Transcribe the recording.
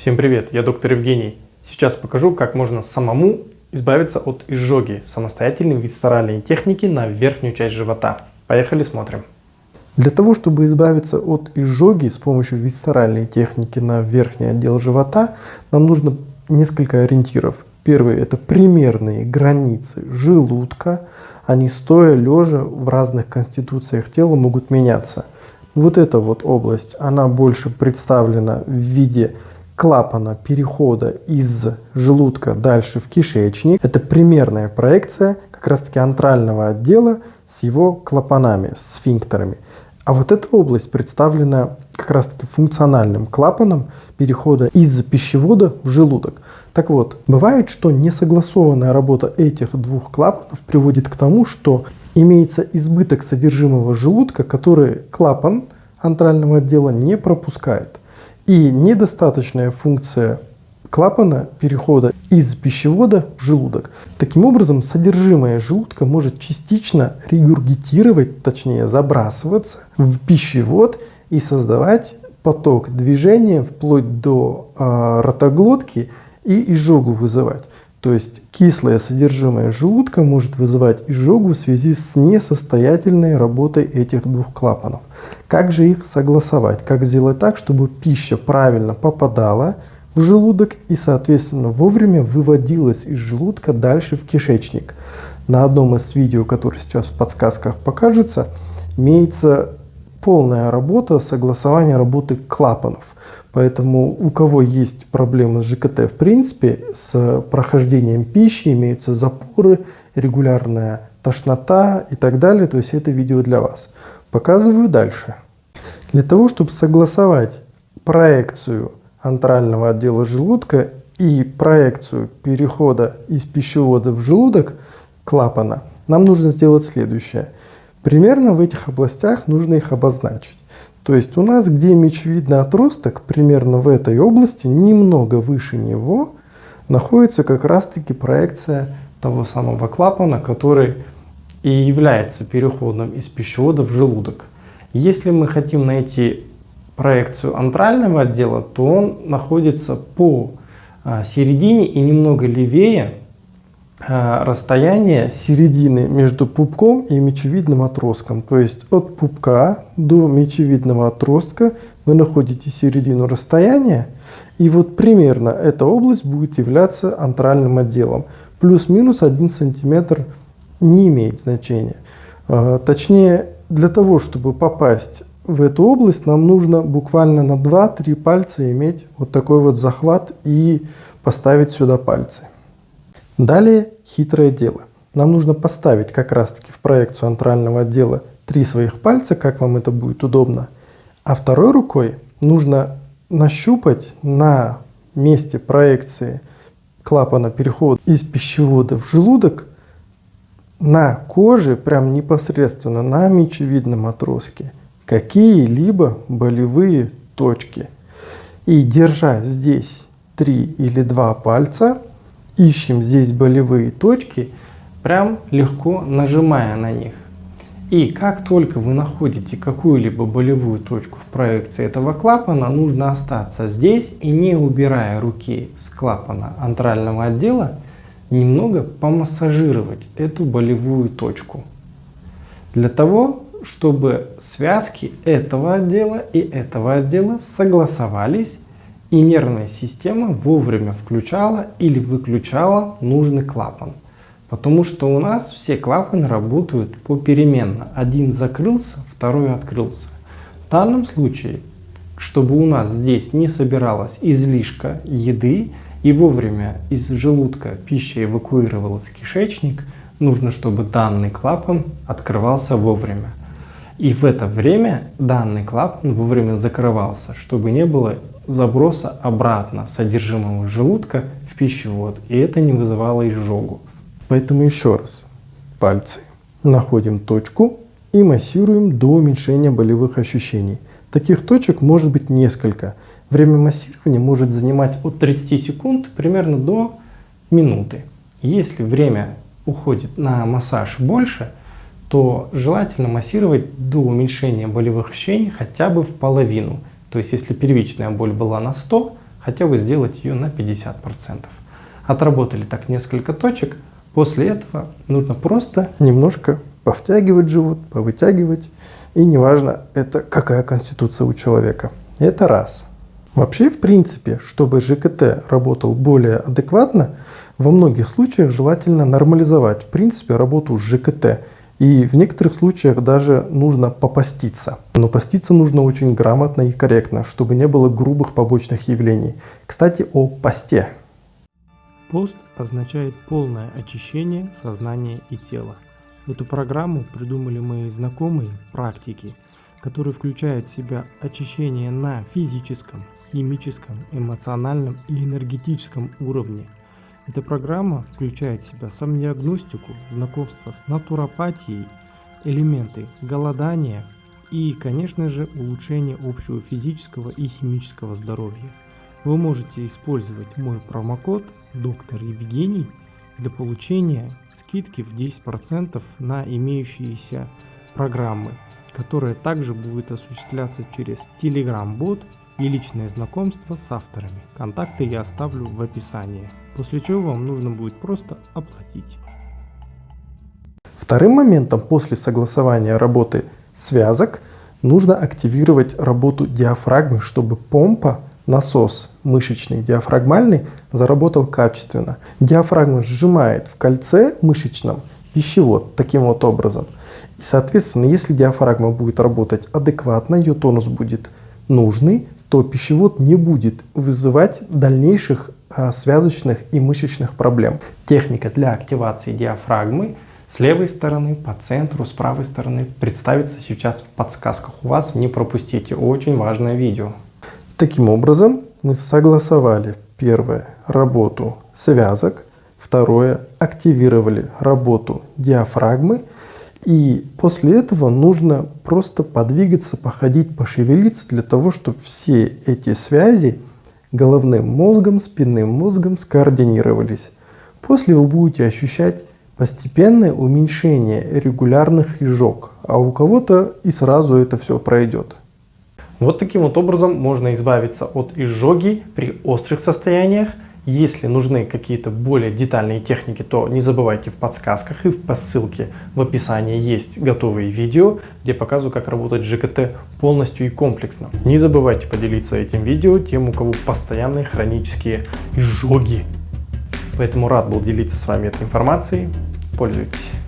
Всем привет, я доктор Евгений. Сейчас покажу, как можно самому избавиться от изжоги самостоятельной висцеральной техники на верхнюю часть живота. Поехали смотрим. Для того, чтобы избавиться от изжоги с помощью висцеральной техники на верхний отдел живота, нам нужно несколько ориентиров. Первый – это примерные границы желудка. Они стоя, лежа в разных конституциях тела могут меняться. Вот эта вот область, она больше представлена в виде клапана перехода из желудка дальше в кишечник. Это примерная проекция как раз таки антрального отдела с его клапанами, сфинктерами. А вот эта область представлена как раз таки функциональным клапаном перехода из пищевода в желудок. Так вот, бывает, что несогласованная работа этих двух клапанов приводит к тому, что имеется избыток содержимого желудка, который клапан антрального отдела не пропускает. И недостаточная функция клапана перехода из пищевода в желудок. Таким образом, содержимое желудка может частично регургитировать, точнее забрасываться в пищевод и создавать поток движения вплоть до э, ротоглотки и изжогу вызывать. То есть кислое содержимое желудка может вызывать изжогу в связи с несостоятельной работой этих двух клапанов. Как же их согласовать? Как сделать так, чтобы пища правильно попадала в желудок и, соответственно, вовремя выводилась из желудка дальше в кишечник? На одном из видео, которое сейчас в подсказках покажется, имеется полная работа согласования работы клапанов. Поэтому у кого есть проблемы с ЖКТ в принципе, с прохождением пищи, имеются запоры, регулярная тошнота и так далее, то есть это видео для вас. Показываю дальше. Для того, чтобы согласовать проекцию антрального отдела желудка и проекцию перехода из пищевода в желудок клапана, нам нужно сделать следующее. Примерно в этих областях нужно их обозначить. То есть у нас, где мечевидный отросток, примерно в этой области, немного выше него, находится как раз-таки проекция того самого клапана, который и является переходом из пищевода в желудок. Если мы хотим найти проекцию антрального отдела, то он находится по а, середине и немного левее а, расстояния середины между пупком и мечевидным отростком. То есть от пупка до мечевидного отростка вы находите середину расстояния, и вот примерно эта область будет являться антральным отделом. Плюс-минус 1 сантиметр не имеет значения. А, точнее, для того, чтобы попасть в эту область, нам нужно буквально на 2-3 пальца иметь вот такой вот захват и поставить сюда пальцы. Далее хитрое дело. Нам нужно поставить как раз таки в проекцию антрального отдела три своих пальца, как вам это будет удобно. А второй рукой нужно нащупать на месте проекции клапана перехода из пищевода в желудок на коже, прям непосредственно на мечевидном отростке, какие-либо болевые точки. И держа здесь три или два пальца, ищем здесь болевые точки, прям легко нажимая на них. И как только вы находите какую-либо болевую точку в проекции этого клапана, нужно остаться здесь и не убирая руки с клапана антрального отдела, немного помассажировать эту болевую точку. Для того, чтобы связки этого отдела и этого отдела согласовались и нервная система вовремя включала или выключала нужный клапан. Потому что у нас все клапаны работают попеременно. Один закрылся, второй открылся. В данном случае, чтобы у нас здесь не собиралась излишка еды, и вовремя из желудка пища эвакуировалась в кишечник, нужно, чтобы данный клапан открывался вовремя. И в это время данный клапан вовремя закрывался, чтобы не было заброса обратно содержимого желудка в пищевод, и это не вызывало изжогу. Поэтому еще раз, пальцы, находим точку и массируем до уменьшения болевых ощущений. Таких точек может быть несколько – Время массирования может занимать от 30 секунд примерно до минуты. Если время уходит на массаж больше, то желательно массировать до уменьшения болевых ощущений хотя бы в половину. То есть если первичная боль была на 100, хотя бы сделать ее на 50%. Отработали так несколько точек, после этого нужно просто немножко повтягивать живот, повытягивать. И неважно, это какая конституция у человека. Это раз. Вообще, в принципе, чтобы ЖКТ работал более адекватно, во многих случаях желательно нормализовать, в принципе, работу с ЖКТ. И в некоторых случаях даже нужно попаститься. Но поститься нужно очень грамотно и корректно, чтобы не было грубых побочных явлений. Кстати, о посте. Пост означает полное очищение сознания и тела. Эту программу придумали мои знакомые практики, которые включают в себя очищение на физическом, химическом, эмоциональном и энергетическом уровне. Эта программа включает в себя самодиагностику, знакомство с натуропатией, элементы голодания и, конечно же, улучшение общего физического и химического здоровья. Вы можете использовать мой промокод доктор Евгений для получения скидки в 10% на имеющиеся программы, которая также будет осуществляться через Telegram-бот и личное знакомство с авторами. Контакты я оставлю в описании, после чего вам нужно будет просто оплатить. Вторым моментом после согласования работы связок нужно активировать работу диафрагмы, чтобы помпа насос мышечный диафрагмальный заработал качественно. Диафрагма сжимает в кольце мышечном пищевод таким вот образом. И соответственно, если диафрагма будет работать адекватно, ее тонус будет нужный, то пищевод не будет вызывать дальнейших а, связочных и мышечных проблем. Техника для активации диафрагмы с левой стороны, по центру, с правой стороны представится сейчас в подсказках у вас. Не пропустите, очень важное видео. Таким образом, мы согласовали первое работу связок, второе активировали работу диафрагмы и после этого нужно просто подвигаться, походить, пошевелиться для того, чтобы все эти связи головным мозгом, спинным мозгом скоординировались. После вы будете ощущать постепенное уменьшение регулярных изжог, а у кого-то и сразу это все пройдет. Вот таким вот образом можно избавиться от изжоги при острых состояниях. Если нужны какие-то более детальные техники, то не забывайте в подсказках и по ссылке в описании есть готовые видео, где показываю, как работать ЖКТ полностью и комплексно. Не забывайте поделиться этим видео тем, у кого постоянные хронические изжоги. Поэтому рад был делиться с вами этой информацией. Пользуйтесь.